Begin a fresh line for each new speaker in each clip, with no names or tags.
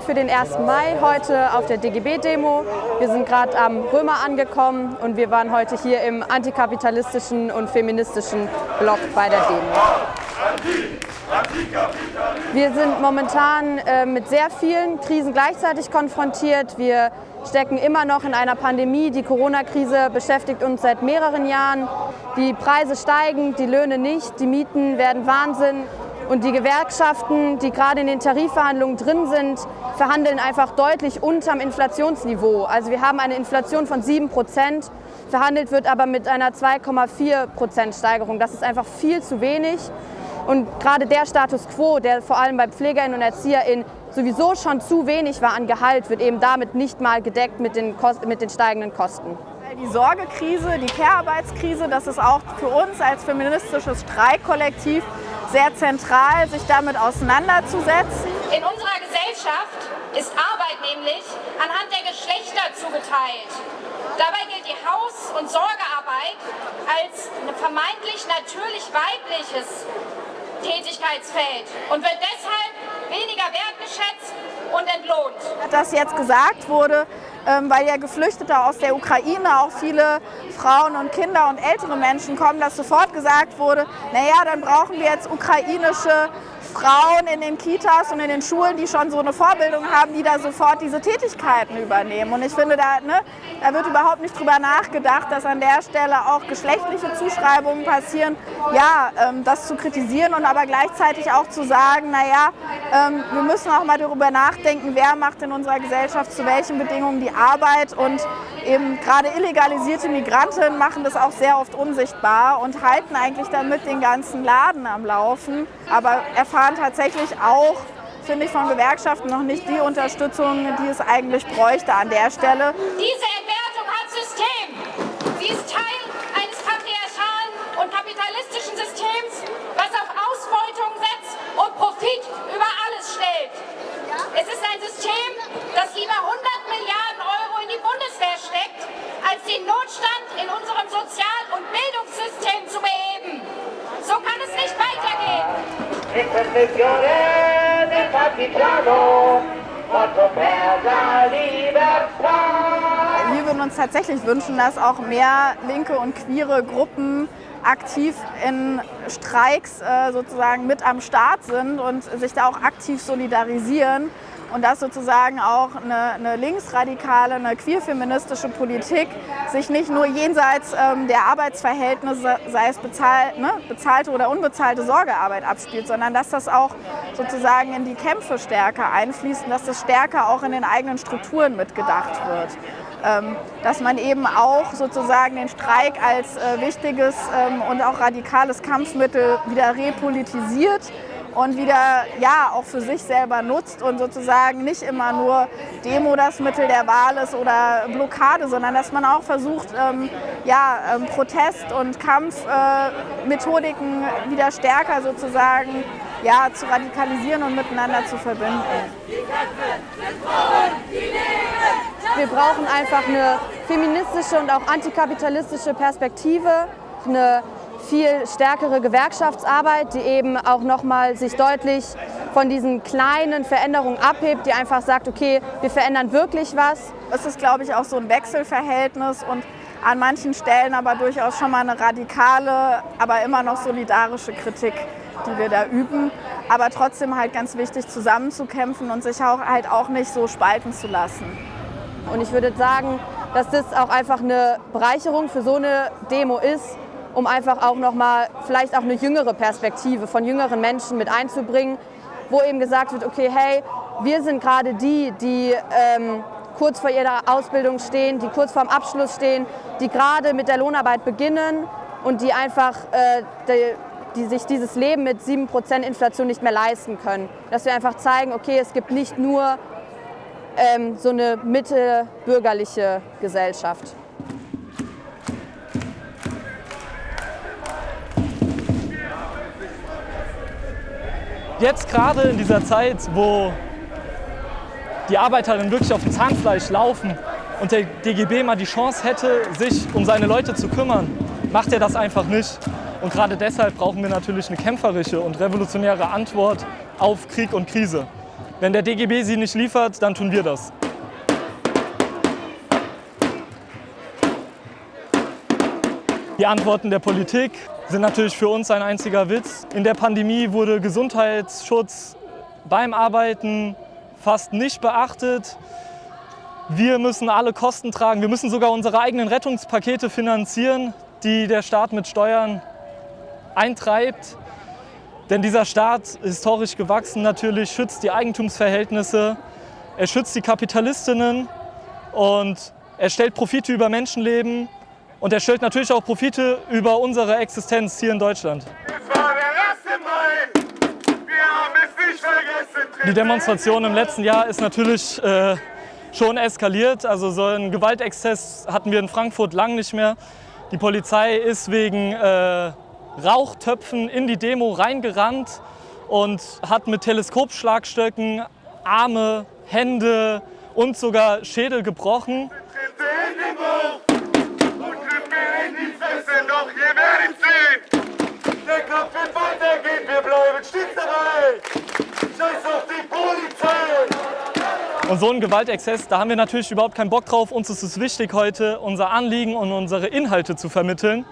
für den 1. Mai heute auf der DGB-Demo. Wir sind gerade am Römer angekommen und wir waren heute hier im antikapitalistischen und feministischen Block bei der Demo. Wir sind momentan äh, mit sehr vielen Krisen gleichzeitig konfrontiert. Wir stecken immer noch in einer Pandemie. Die Corona-Krise beschäftigt uns seit mehreren Jahren. Die Preise steigen, die Löhne nicht, die Mieten werden Wahnsinn. Und die Gewerkschaften, die gerade in den Tarifverhandlungen drin sind, verhandeln einfach deutlich unterm Inflationsniveau. Also wir haben eine Inflation von 7 Prozent, verhandelt wird aber mit einer 2,4 Prozent Steigerung. Das ist einfach viel zu wenig. Und gerade der Status quo, der vor allem bei PflegerInnen und ErzieherInnen sowieso schon zu wenig war an Gehalt, wird eben damit nicht mal gedeckt mit den, mit den steigenden Kosten.
Die Sorgekrise, die Care-Arbeitskrise, das ist auch für uns als feministisches Streikkollektiv sehr zentral, sich damit auseinanderzusetzen.
Gesellschaft ist Arbeit nämlich anhand der Geschlechter zugeteilt. Dabei gilt die Haus- und Sorgearbeit als ein vermeintlich natürlich weibliches Tätigkeitsfeld und wird deshalb weniger wertgeschätzt und entlohnt.
Dass jetzt gesagt wurde, ähm, weil ja Geflüchtete aus der Ukraine, auch viele Frauen und Kinder und ältere Menschen kommen, dass sofort gesagt wurde, naja, dann brauchen wir jetzt ukrainische Frauen in den Kitas und in den Schulen, die schon so eine Vorbildung haben, die da sofort diese Tätigkeiten übernehmen. Und ich finde, da, ne, da wird überhaupt nicht drüber nachgedacht, dass an der Stelle auch geschlechtliche Zuschreibungen passieren. Ja, ähm, das zu kritisieren und aber gleichzeitig auch zu sagen, naja, ähm, wir müssen auch mal darüber nachdenken, wer macht in unserer Gesellschaft zu welchen Bedingungen die Arbeit und eben gerade illegalisierte Migranten machen das auch sehr oft unsichtbar und halten eigentlich damit den ganzen Laden am Laufen, aber erfahren tatsächlich auch, finde ich, von Gewerkschaften noch nicht die Unterstützung, die es eigentlich bräuchte an der Stelle.
Diese Entwertung hat System. Sie ist Teil eines patriarchalen und kapitalistischen Systems, was auf Ausbeutung setzt und Profit über alles stellt. Es ist ein System, das lieber 100 Milliarden Euro in die Bundeswehr steckt, als den Notstand in unserem Sozial- und Bildungssystem zu beheben. So kann es nicht weitergehen.
Wir würden uns tatsächlich wünschen, dass auch mehr linke und queere Gruppen aktiv in Streiks äh, sozusagen mit am Start sind und sich da auch aktiv solidarisieren und dass sozusagen auch eine, eine linksradikale, eine queerfeministische Politik sich nicht nur jenseits ähm, der Arbeitsverhältnisse, sei es bezahl, ne, bezahlte oder unbezahlte Sorgearbeit abspielt, sondern dass das auch sozusagen in die Kämpfe stärker einfließt und dass das stärker auch in den eigenen Strukturen mitgedacht wird. Ähm, dass man eben auch sozusagen den Streik als äh, wichtiges ähm, und auch radikales Kampfmittel wieder repolitisiert und wieder ja auch für sich selber nutzt und sozusagen nicht immer nur Demo das Mittel der Wahl ist oder Blockade, sondern dass man auch versucht, ähm, ja, ähm, Protest- und Kampfmethodiken äh, wieder stärker sozusagen ja, zu radikalisieren und miteinander zu verbinden.
Wir brauchen einfach eine feministische und auch antikapitalistische Perspektive, eine viel stärkere Gewerkschaftsarbeit, die eben auch nochmal sich deutlich von diesen kleinen Veränderungen abhebt, die einfach sagt, okay, wir verändern wirklich was.
Es ist, glaube ich, auch so ein Wechselverhältnis und an manchen Stellen aber durchaus schon mal eine radikale, aber immer noch solidarische Kritik, die wir da üben. Aber trotzdem halt ganz wichtig, zusammenzukämpfen und sich auch halt auch nicht so spalten zu lassen.
Und ich würde sagen, dass das auch einfach eine Bereicherung für so eine Demo ist, um einfach auch nochmal vielleicht auch eine jüngere Perspektive von jüngeren Menschen mit einzubringen, wo eben gesagt wird, okay, hey, wir sind gerade die, die ähm, kurz vor ihrer Ausbildung stehen, die kurz vorm Abschluss stehen, die gerade mit der Lohnarbeit beginnen und die einfach äh, die, die sich dieses Leben mit 7% Inflation nicht mehr leisten können. Dass wir einfach zeigen, okay, es gibt nicht nur ähm, so eine mittelbürgerliche Gesellschaft.
Jetzt gerade in dieser Zeit, wo die Arbeiterinnen wirklich auf dem Zahnfleisch laufen und der DGB mal die Chance hätte, sich um seine Leute zu kümmern, macht er das einfach nicht. Und gerade deshalb brauchen wir natürlich eine kämpferische und revolutionäre Antwort auf Krieg und Krise. Wenn der DGB sie nicht liefert, dann tun wir das. Die Antworten der Politik sind natürlich für uns ein einziger Witz. In der Pandemie wurde Gesundheitsschutz beim Arbeiten fast nicht beachtet. Wir müssen alle Kosten tragen. Wir müssen sogar unsere eigenen Rettungspakete finanzieren, die der Staat mit Steuern eintreibt. Denn dieser Staat, historisch gewachsen natürlich, schützt die Eigentumsverhältnisse, er schützt die Kapitalistinnen und er stellt Profite über Menschenleben und er stellt natürlich auch Profite über unsere Existenz hier in Deutschland.
Es war der 1. Mai. Wir haben es nicht vergessen.
Die Demonstration im letzten Jahr ist natürlich äh, schon eskaliert. Also so einen Gewaltexzess hatten wir in Frankfurt lang nicht mehr. Die Polizei ist wegen äh, Rauchtöpfen in die Demo reingerannt und hat mit Teleskopschlagstöcken Arme, Hände und sogar Schädel gebrochen.
Tritte in den Bauch und Grippe in die Fresse. Doch ihr werdet sehen. Der Kampf wird weitergehen. Wir bleiben stets dabei. Scheiß auf die Polizei.
Und so ein Gewaltexzess, da haben wir natürlich überhaupt keinen Bock drauf. Uns ist es wichtig, heute unser Anliegen und unsere Inhalte zu vermitteln.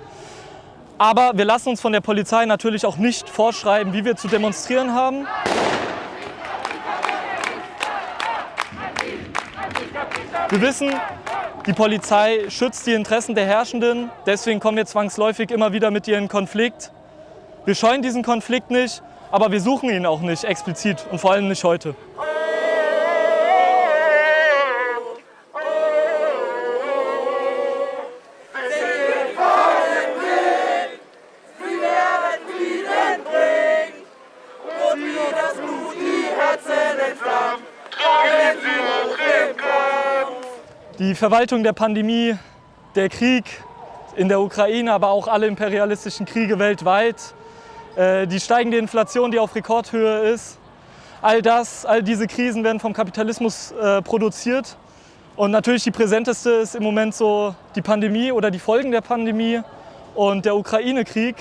Aber wir lassen uns von der Polizei natürlich auch nicht vorschreiben, wie wir zu demonstrieren haben. Wir wissen, die Polizei schützt die Interessen der Herrschenden, deswegen kommen wir zwangsläufig immer wieder mit ihr in Konflikt. Wir scheuen diesen Konflikt nicht, aber wir suchen ihn auch nicht explizit und vor allem nicht heute. Die Verwaltung der Pandemie, der Krieg in der Ukraine, aber auch alle imperialistischen Kriege weltweit, die steigende Inflation, die auf Rekordhöhe ist, all das, all diese Krisen werden vom Kapitalismus äh, produziert. Und natürlich die präsenteste ist im Moment so die Pandemie oder die Folgen der Pandemie und der Ukraine-Krieg.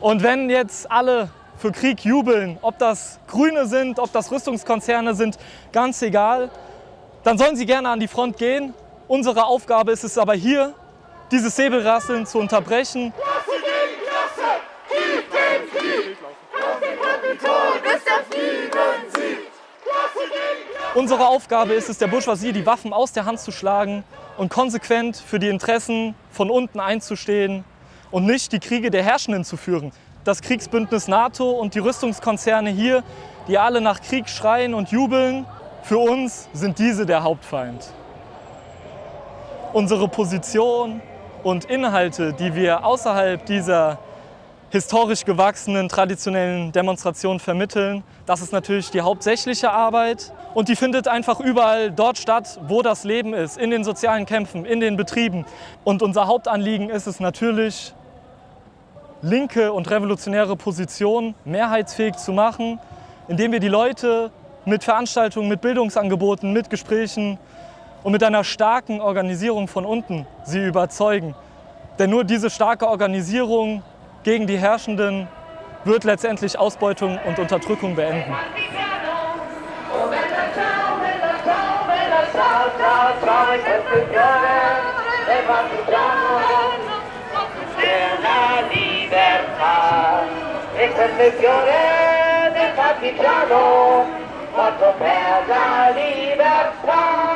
Und wenn jetzt alle für Krieg jubeln, ob das Grüne sind, ob das Rüstungskonzerne sind, ganz egal, dann sollen sie gerne an die Front gehen. Unsere Aufgabe ist es aber hier, dieses Säbelrasseln zu unterbrechen.
Klasse gegen Klasse. Krieg gegen Krieg. Auf den Kapitol, bis der Frieden siegt. Klasse gegen Klasse.
Unsere Aufgabe ist es, der Bourgeoisie die Waffen aus der Hand zu schlagen und konsequent für die Interessen von unten einzustehen und nicht die Kriege der Herrschenden zu führen. Das Kriegsbündnis NATO und die Rüstungskonzerne hier, die alle nach Krieg schreien und jubeln, für uns sind diese der Hauptfeind. Unsere Position und Inhalte, die wir außerhalb dieser historisch gewachsenen traditionellen Demonstrationen vermitteln, das ist natürlich die hauptsächliche Arbeit und die findet einfach überall dort statt, wo das Leben ist, in den sozialen Kämpfen, in den Betrieben. Und unser Hauptanliegen ist es natürlich, linke und revolutionäre Positionen mehrheitsfähig zu machen, indem wir die Leute mit Veranstaltungen, mit Bildungsangeboten, mit Gesprächen und mit einer starken Organisierung von unten sie überzeugen. Denn nur diese starke Organisierung gegen die Herrschenden wird letztendlich Ausbeutung und Unterdrückung beenden.
partigiano, per la libertà.